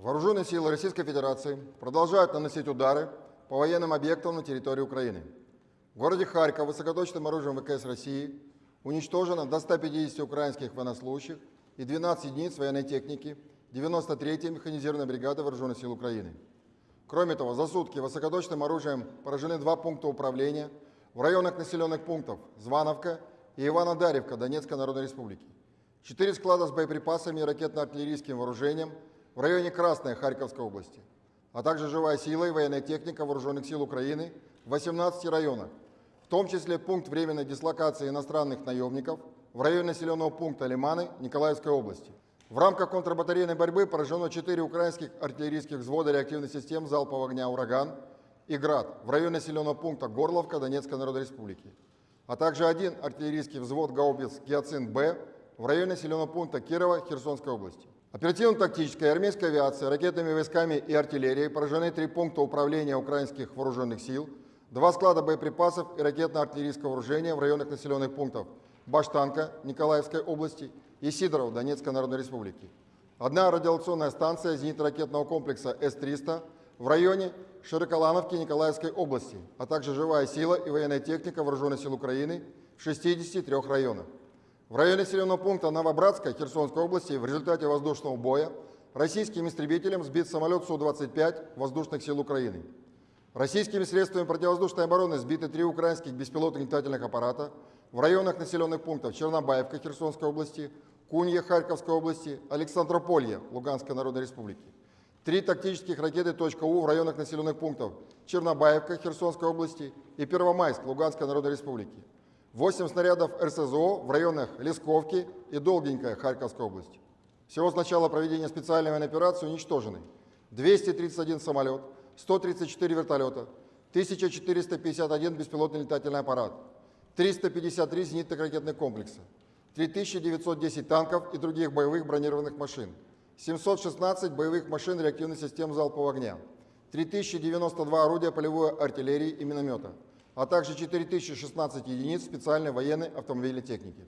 Вооруженные силы Российской Федерации продолжают наносить удары по военным объектам на территории Украины. В городе Харьков высокоточным оружием ВКС России уничтожено до 150 украинских военнослужащих и 12 единиц военной техники 93-й механизированной бригады Вооруженных сил Украины. Кроме того, за сутки высокоточным оружием поражены два пункта управления в районах населенных пунктов Звановка и Ивано-Даревка Донецкой Народной Республики. Четыре склада с боеприпасами и ракетно-артиллерийским вооружением в районе Красной Харьковской области, а также живая сила и военная техника Вооруженных сил Украины в 18 районах, в том числе пункт временной дислокации иностранных наемников в районе населенного пункта Лиманы Николаевской области. В рамках контрбатарейной борьбы поражено 4 украинских артиллерийских взвода реактивных систем залпового огня «Ураган» и «Град» в районе населенного пункта Горловка Донецкой Народной Республики, а также один артиллерийский взвод гаубиц «Гиацинт-Б» в районе населенного пункта Кирова Херсонской области. Оперативно-тактическая и армейская авиация, ракетными войсками и артиллерией поражены три пункта управления украинских вооруженных сил, два склада боеприпасов и ракетно-артиллерийского вооружения в районах населенных пунктов Баштанка Николаевской области и Сидоров Донецкой Народной Республики. Одна радиационная станция зенитно-ракетного комплекса С-300 в районе Широколановки Николаевской области, а также живая сила и военная техника Вооруженных сил Украины в 63 районах. В районе населенного пункта Новобратска Херсонской области в результате воздушного боя российским истребителем сбит самолет Су-25 воздушных сил Украины. Российскими средствами противовоздушной обороны сбиты три украинских беспилотных летательных аппарата в районах населенных пунктов Чернобаевка Херсонской области, Кунья Харьковской области, Александрополье Луганской Народной Республики. Три тактических ракеты .У в районах населенных пунктов Чернобаевка Херсонской области и Первомайск Луганской Народной Республики. 8 снарядов РСЗО в районах Лесковки и Долгенькая Харьковской области. Всего с начала проведения специальной военной операции уничтожены 231 самолет, 134 вертолета, 1451 беспилотный летательный аппарат, 353 зенитных ракетных комплекса, 3910 танков и других боевых бронированных машин, 716 боевых машин реактивных систем залпового огня, 3092 орудия полевой артиллерии и миномета, а также 4016 единиц специальной военной автомобильной техники.